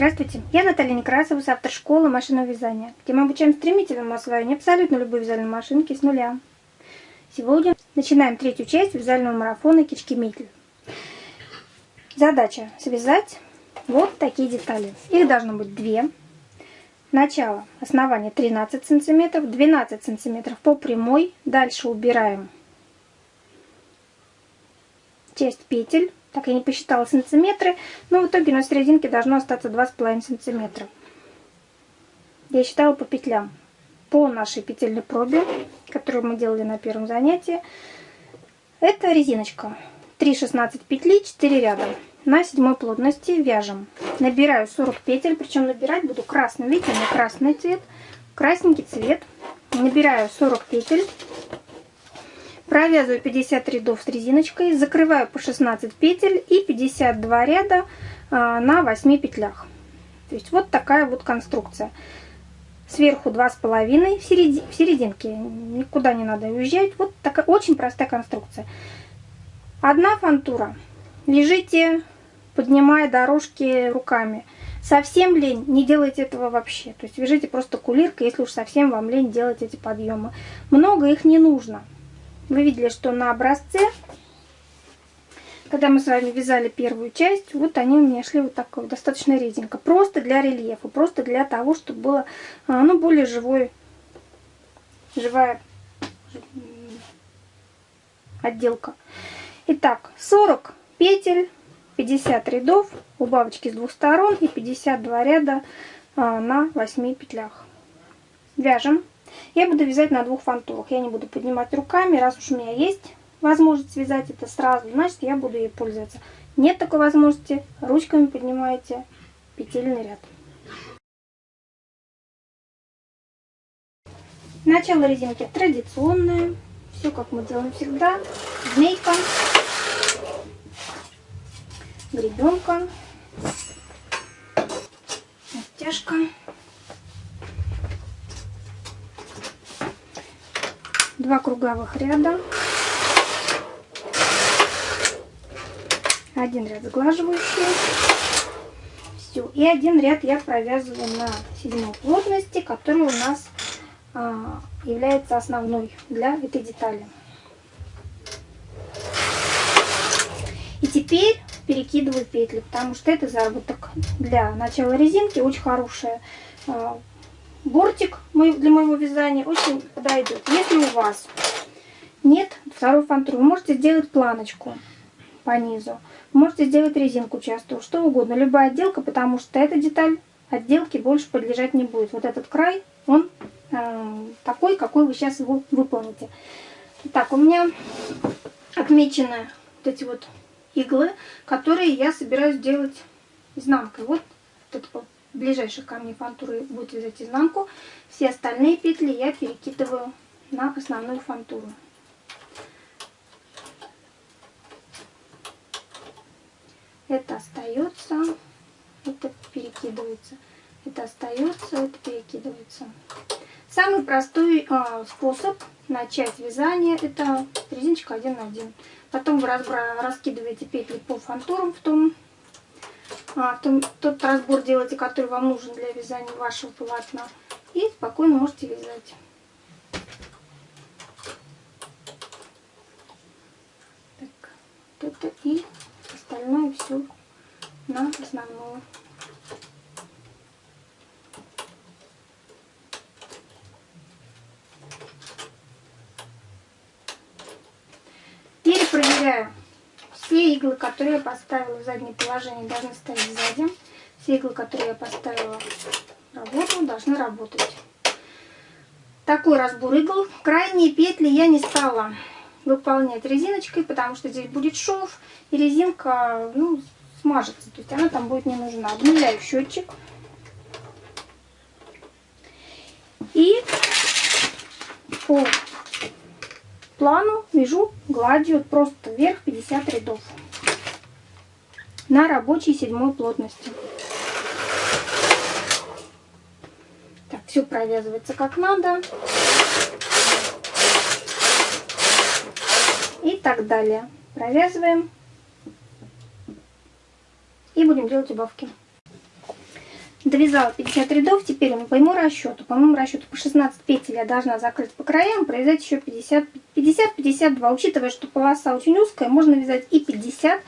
Здравствуйте, я Наталья Некрасова, автор школы машинного вязания, где мы обучаем стремительному освоению абсолютно любой вязальной машинки с нуля. Сегодня начинаем третью часть вязального марафона Кички-Митль. Задача связать вот такие детали. Их должно быть две. Начало, основание 13 сантиметров, 12 сантиметров по прямой. Дальше убираем часть петель так я не посчитала сантиметры, но в итоге на серединке должно остаться 2,5 сантиметра. Я считала по петлям. По нашей петельной пробе, которую мы делали на первом занятии, это резиночка. 3,16 петли, 4 ряда. На седьмой плотности вяжем. Набираю 40 петель, причем набирать буду красным. Видите, у меня красный цвет, красненький цвет. Набираю 40 петель. Провязываю 50 рядов с резиночкой, закрываю по 16 петель и 52 ряда а, на 8 петлях. То есть вот такая вот конструкция. Сверху 2,5 в, середи, в серединке, никуда не надо уезжать. Вот такая очень простая конструкция. Одна фантура. Вяжите, поднимая дорожки руками. Совсем лень, не делайте этого вообще. То есть вяжите просто кулиркой, если уж совсем вам лень делать эти подъемы. Много их не нужно. Вы видели, что на образце, когда мы с вами вязали первую часть, вот они у меня шли вот так вот, достаточно реденько. Просто для рельефа, просто для того, чтобы было а, ну, более живой, живая отделка. Итак, 40 петель, 50 рядов, убавочки с двух сторон и 52 ряда а, на 8 петлях. Вяжем. Я буду вязать на двух фантурах. Я не буду поднимать руками. Раз уж у меня есть возможность связать это сразу, значит я буду ей пользоваться. Нет такой возможности, ручками поднимаете петельный ряд. Начало резинки традиционное. Все как мы делаем всегда. Змейка, гребенка, стяжка. Два круговых ряда, один ряд сглаживающий, все, и один ряд я провязываю на седьмой плотности, который у нас а, является основной для этой детали. И теперь перекидываю петли, потому что это заработок для начала резинки очень хорошая а, бортик для моего вязания очень подойдет. Если у вас нет второй фантуры, вы можете сделать планочку по низу. можете сделать резинку часто, что угодно. Любая отделка, потому что эта деталь отделки больше подлежать не будет. Вот этот край, он э, такой, какой вы сейчас его выполните. Так, у меня отмечены вот эти вот иглы, которые я собираюсь делать изнанкой. Вот, вот это ближайших ко мне фантуры будет вязать изнанку. Все остальные петли я перекидываю на основную фантуру. Это остается, это перекидывается. Это остается, это перекидывается. Самый простой э, способ начать вязание это резиночка 1 на 1. Потом вы раскидываете петли по фантурам в том а, том, тот разбор делайте, который вам нужен для вязания вашего полотна. И спокойно можете вязать. Так, вот это и остальное все на основную. Перепроверяю все иглы, которые я поставила в заднее положение, должны стоять сзади. Все иглы, которые я поставила в работу, должны работать. Такой разбор игл. Крайние петли я не стала выполнять резиночкой, потому что здесь будет шов, и резинка ну, смажется. То есть она там будет не нужна. Обнуляю счетчик. И по плану вяжу гладью просто вверх 50 рядов на рабочей седьмой плотности. Так, все провязывается как надо. И так далее. Провязываем. И будем делать убавки. довязала 50 рядов, теперь по моему расчету, по моему расчету по 16 петель я должна закрыть по краям, провязать еще 50-52, учитывая, что полоса очень узкая, можно вязать и 50,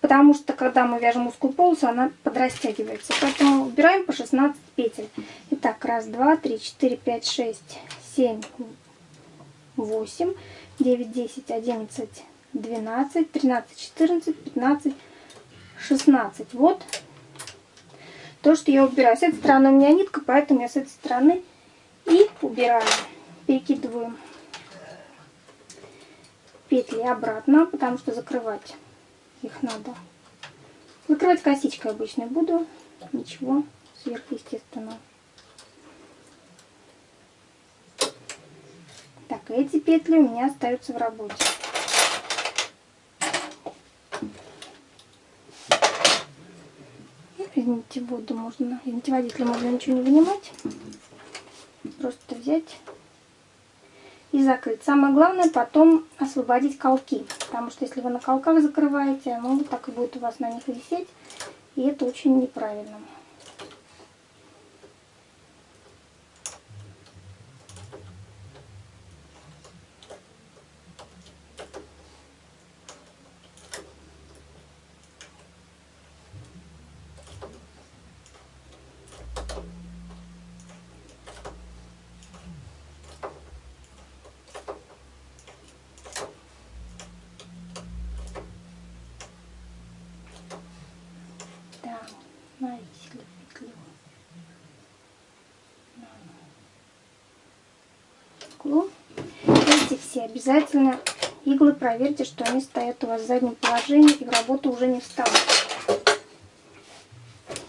потому что когда мы вяжем узкую полосу, она подрастягивается, поэтому убираем по 16 петель. Итак, раз, два, три, четыре, пять, шесть, семь, восемь, девять, десять, одиннадцать, двенадцать, тринадцать, четырнадцать, пятнадцать, шестнадцать. Вот то, что я убираю. С этой стороны у меня нитка, поэтому я с этой стороны и убираю. Перекидываю петли обратно, потому что закрывать их надо. Закрывать косичкой обычно буду. Ничего сверхъестественного. Так, эти петли у меня остаются в работе. извините, воду можно, извините, водителя можно ничего не вынимать. Просто взять и закрыть. Самое главное потом освободить колки, потому что если вы на колках закрываете, ну так и будет у вас на них висеть, и это очень неправильно. навесили петлю на Эти все обязательно иглы проверьте, что они стоят у вас в заднем положении и в работу уже не встанут.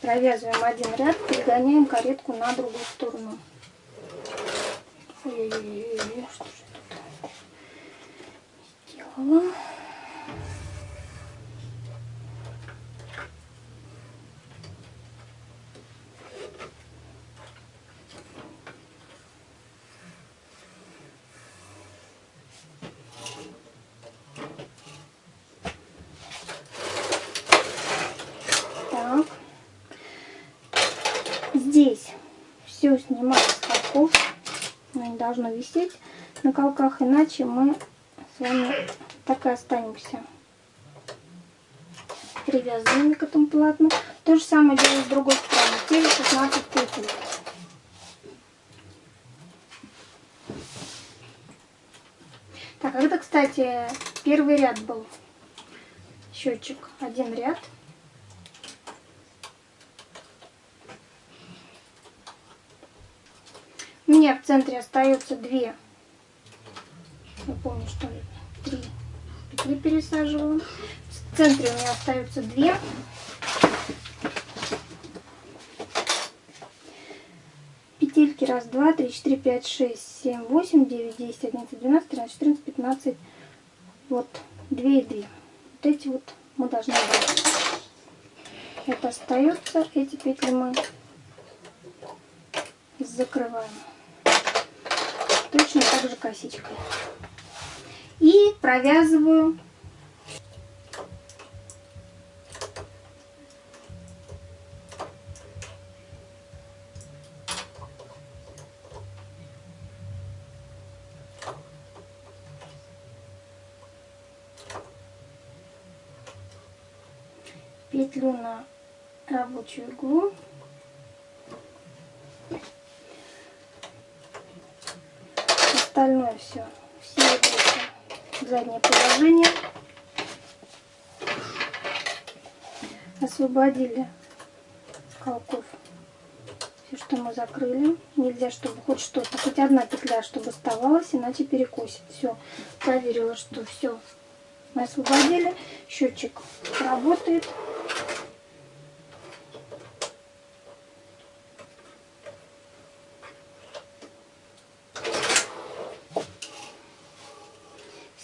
Провязываем один ряд, перегоняем каретку на другую сторону. Ой-ой-ой, что же тут сделала? Все снимать с колков. Оно не должно висеть на колках, иначе мы с вами так и останемся привязанными к этому полотну. То же самое делаю с другой стороны. Те же 16 петель. Так, это, кстати, первый ряд был. Счетчик. Один ряд. Меня в центре остается две. Я помню, что три петли пересаживаю. В центре у меня остаются две. Петельки раз, два, три, четыре, пять, шесть, семь, восемь, девять, десять, одиннадцать, двенадцать, тринадцать, четырнадцать, пятнадцать. Вот, две и две. Вот эти вот мы должны брать. Это остается. Эти петли мы закрываем точно так же косичкой. И провязываю петлю на рабочую иглу остальное все. Все в заднее положение. Освободили колков все, что мы закрыли. Нельзя, чтобы хоть что-то, хоть одна петля, чтобы оставалась, иначе перекосит. Все, проверила, что все мы освободили. Счетчик работает.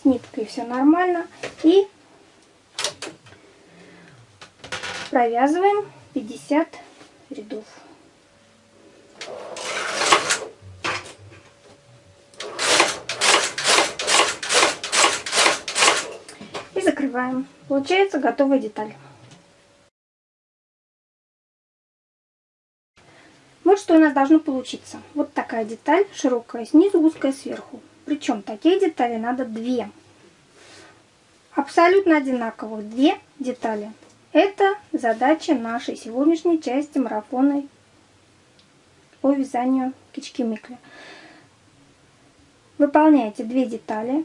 Ниткой все нормально. И провязываем 50 рядов. И закрываем. Получается готовая деталь. что у нас должно получиться. Вот такая деталь, широкая снизу, узкая сверху. Причем такие детали надо две. Абсолютно одинаковых две детали. Это задача нашей сегодняшней части марафона по вязанию кички-микли. Выполняете две детали,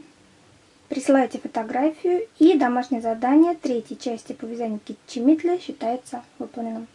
присылаете фотографию и домашнее задание третьей части по вязанию кички-микли считается выполненным.